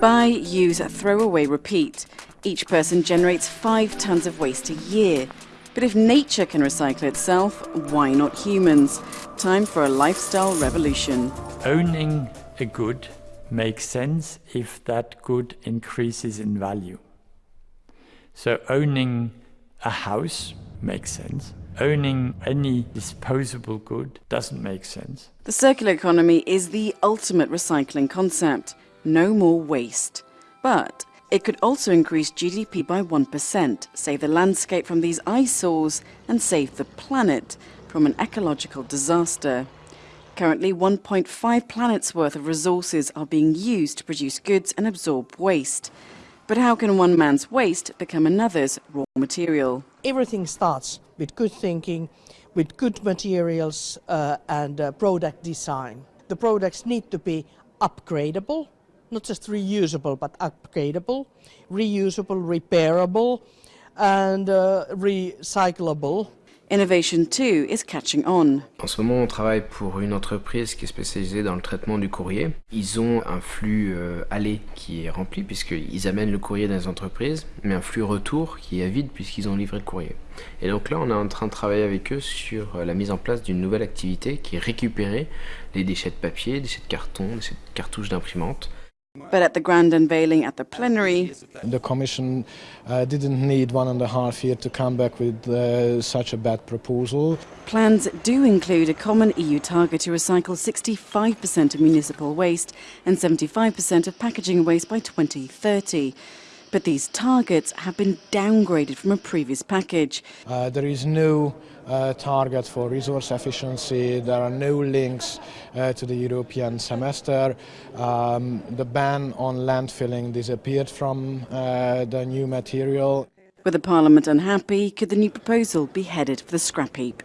Buy, use, throw away, repeat. Each person generates five tons of waste a year. But if nature can recycle itself, why not humans? Time for a lifestyle revolution. Owning a good makes sense if that good increases in value. So owning a house makes sense. Owning any disposable good doesn't make sense. The circular economy is the ultimate recycling concept. No more waste. But it could also increase GDP by 1%, save the landscape from these eyesores, and save the planet from an ecological disaster. Currently, 1.5 planets worth of resources are being used to produce goods and absorb waste. But how can one man's waste become another's raw material? Everything starts with good thinking, with good materials uh, and uh, product design. The products need to be upgradable, not just reusable, but upgradable, reusable, repairable, and uh, recyclable. Innovation too is catching on. En ce moment, on travaille pour une entreprise qui est spécialisée dans le traitement du courrier. Ils ont un flux euh, aller qui est rempli puisqu'ils amènent le courrier dans les entreprises, mais un flux retour qui est vide puisqu'ils ont livré le courrier. Et donc là, on est en train de travailler avec eux sur euh, la mise en place d'une nouvelle activité qui est récupérer les déchets de papier, déchets de carton, déchets de cartouches d'imprimante But at the grand unveiling at the plenary, the Commission uh, didn't need one and a half year to come back with uh, such a bad proposal. Plans do include a common EU target to recycle 65% of municipal waste and 75% of packaging waste by 2030. But these targets have been downgraded from a previous package. Uh, there is no uh, target for resource efficiency. There are no links uh, to the European semester. Um, the ban on landfilling disappeared from uh, the new material. With the Parliament unhappy, could the new proposal be headed for the scrap heap?